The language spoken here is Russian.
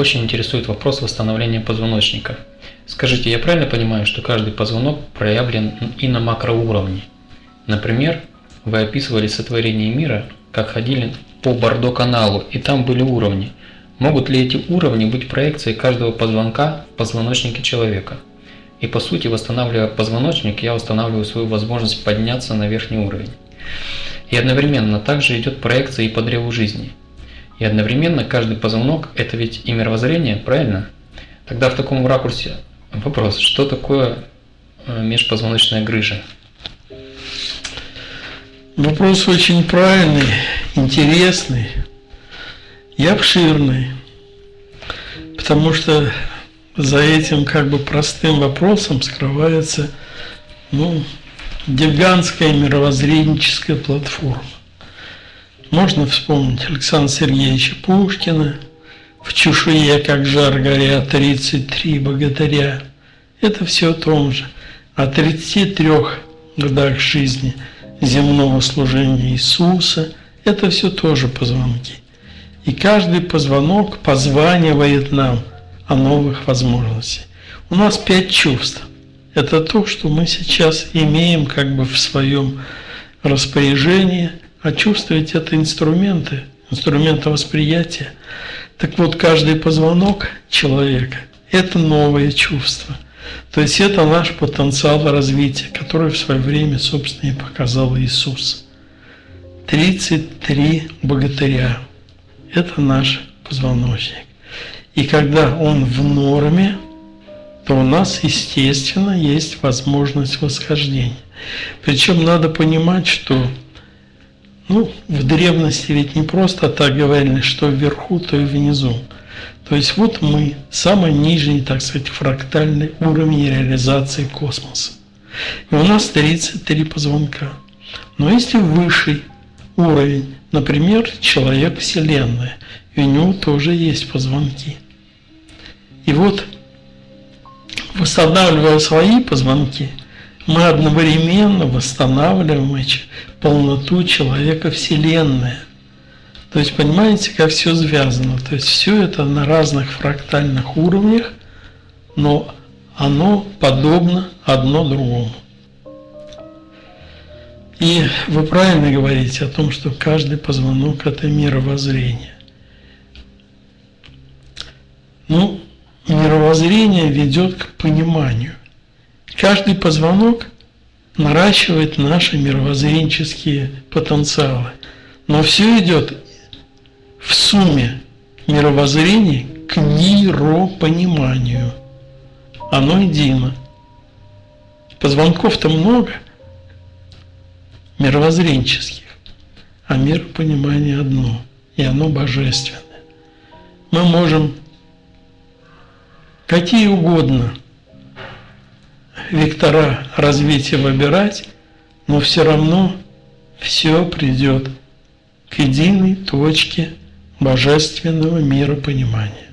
очень интересует вопрос восстановления позвоночника. Скажите, я правильно понимаю, что каждый позвонок проявлен и на макроуровне? Например, вы описывали сотворение мира, как ходили по Бордо-каналу, и там были уровни. Могут ли эти уровни быть проекцией каждого позвонка в позвоночнике человека? И по сути, восстанавливая позвоночник, я устанавливаю свою возможность подняться на верхний уровень. И одновременно также идет проекция и по древу жизни. И одновременно каждый позвонок – это ведь и мировоззрение, правильно? Тогда в таком ракурсе вопрос, что такое э, межпозвоночная грыжа? Вопрос очень правильный, интересный и обширный, потому что за этим как бы простым вопросом скрывается ну, гигантская мировоззренческая платформа. Можно вспомнить Александра Сергеевича Пушкина, в чешуе, как жар горят, 33 богатыря. Это все о том же. О 33 годах жизни земного служения Иисуса – это все тоже позвонки. И каждый позвонок позванивает нам о новых возможностях. У нас пять чувств. Это то, что мы сейчас имеем как бы в своем распоряжении, а чувствовать это инструменты, инструменты восприятия. Так вот, каждый позвонок человека – это новое чувство. То есть это наш потенциал развития, который в свое время, собственно, и показал Иисус. 33 богатыря – это наш позвоночник. И когда он в норме, то у нас, естественно, есть возможность восхождения. Причем надо понимать, что ну, в древности ведь не просто так говорили, что вверху, то и внизу. То есть вот мы, самый нижний, так сказать, фрактальный уровень реализации космоса. И у нас 33 позвонка. Но есть и высший уровень, например, человек Вселенная, и у него тоже есть позвонки. И вот восстанавливая свои позвонки, мы одновременно восстанавливаем полноту человека Вселенная. То есть понимаете, как все связано. То есть все это на разных фрактальных уровнях, но оно подобно одно другому. И вы правильно говорите о том, что каждый позвонок – это мировоззрение. Ну, мировоззрение ведет к пониманию. Каждый позвонок наращивает наши мировоззренческие потенциалы. Но все идет в сумме мировоззрения к миропониманию. Оно едино. Позвонков-то много мировоззренческих, а миропонимание одно, и оно божественное. Мы можем какие угодно вектора развития выбирать, но все равно все придет к единой точке божественного мира понимания.